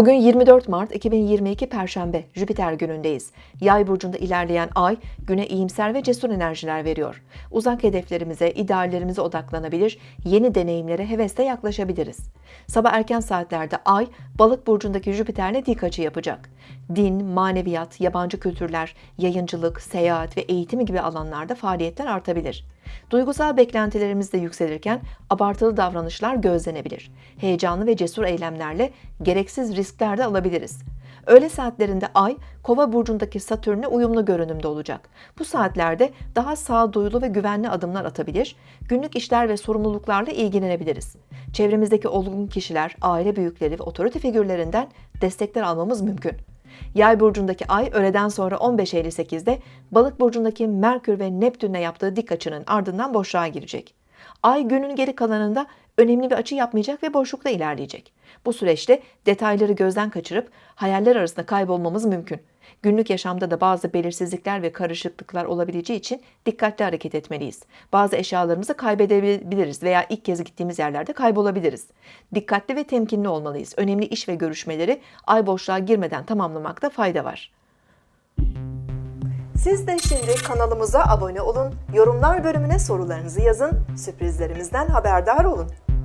Bugün 24 Mart 2022 Perşembe, Jüpiter günündeyiz. Yay burcunda ilerleyen ay güne iyimser ve cesur enerjiler veriyor. Uzak hedeflerimize, ideallerimize odaklanabilir, yeni deneyimlere hevesle yaklaşabiliriz. Sabah erken saatlerde ay balık burcundaki Jüpiter'le dik açı yapacak. Din, maneviyat, yabancı kültürler, yayıncılık, seyahat ve eğitimi gibi alanlarda faaliyetler artabilir. Duygusal beklentilerimiz de yükselirken abartılı davranışlar gözlenebilir. Heyecanlı ve cesur eylemlerle gereksiz riskler de alabiliriz. Öğle saatlerinde Ay, Kova burcundaki Satürn'e uyumlu görünümde olacak. Bu saatlerde daha sağduyulu ve güvenli adımlar atabilir, günlük işler ve sorumluluklarla ilgilenebiliriz. Çevremizdeki olgun kişiler, aile büyükleri ve otorite figürlerinden destekler almamız mümkün. Yay burcundaki ay öğleden sonra 15.58'de Balık burcundaki Merkür ve Neptün'le yaptığı dik açının ardından boşluğa girecek. Ay günün geri kalanında önemli bir açı yapmayacak ve boşlukta ilerleyecek. Bu süreçte detayları gözden kaçırıp hayaller arasında kaybolmamız mümkün. Günlük yaşamda da bazı belirsizlikler ve karışıklıklar olabileceği için dikkatli hareket etmeliyiz. Bazı eşyalarımızı kaybedebiliriz veya ilk kez gittiğimiz yerlerde kaybolabiliriz. Dikkatli ve temkinli olmalıyız. Önemli iş ve görüşmeleri ay boşluğa girmeden tamamlamakta fayda var. Siz de şimdi kanalımıza abone olun, yorumlar bölümüne sorularınızı yazın, sürprizlerimizden haberdar olun.